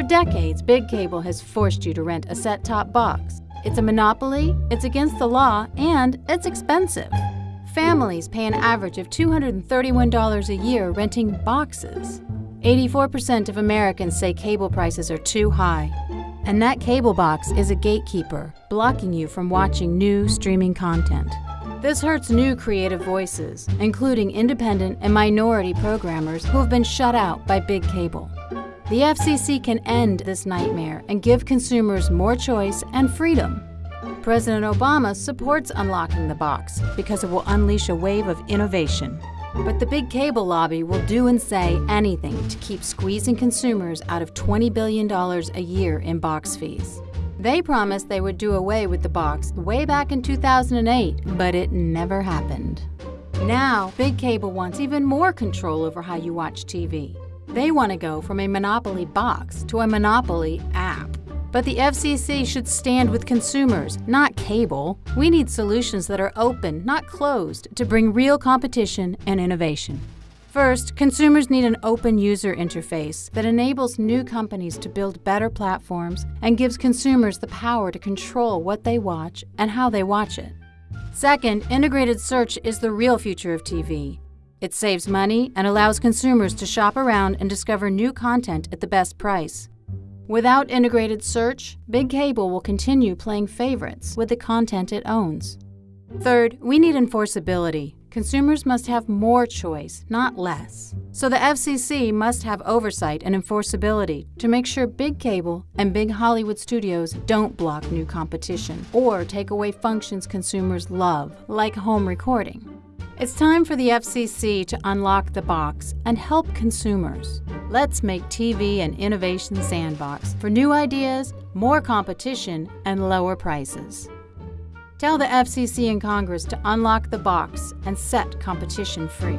For decades, Big Cable has forced you to rent a set top box. It's a monopoly, it's against the law, and it's expensive. Families pay an average of $231 a year renting boxes. 84% of Americans say cable prices are too high. And that cable box is a gatekeeper, blocking you from watching new streaming content. This hurts new creative voices, including independent and minority programmers who have been shut out by big cable. The FCC can end this nightmare and give consumers more choice and freedom. President Obama supports unlocking the box because it will unleash a wave of innovation. But the big cable lobby will do and say anything to keep squeezing consumers out of $20 billion a year in box fees. They promised they would do away with the box way back in 2008, but it never happened. Now, Big Cable wants even more control over how you watch TV. They want to go from a monopoly box to a monopoly app. But the FCC should stand with consumers, not cable. We need solutions that are open, not closed, to bring real competition and innovation. First, consumers need an open user interface that enables new companies to build better platforms and gives consumers the power to control what they watch and how they watch it. Second, integrated search is the real future of TV. It saves money and allows consumers to shop around and discover new content at the best price. Without integrated search, Big Cable will continue playing favorites with the content it owns. Third, we need enforceability. Consumers must have more choice, not less. So the FCC must have oversight and enforceability to make sure big cable and big Hollywood studios don't block new competition or take away functions consumers love, like home recording. It's time for the FCC to unlock the box and help consumers. Let's make TV an innovation sandbox for new ideas, more competition, and lower prices. Tell the FCC and Congress to unlock the box and set competition free.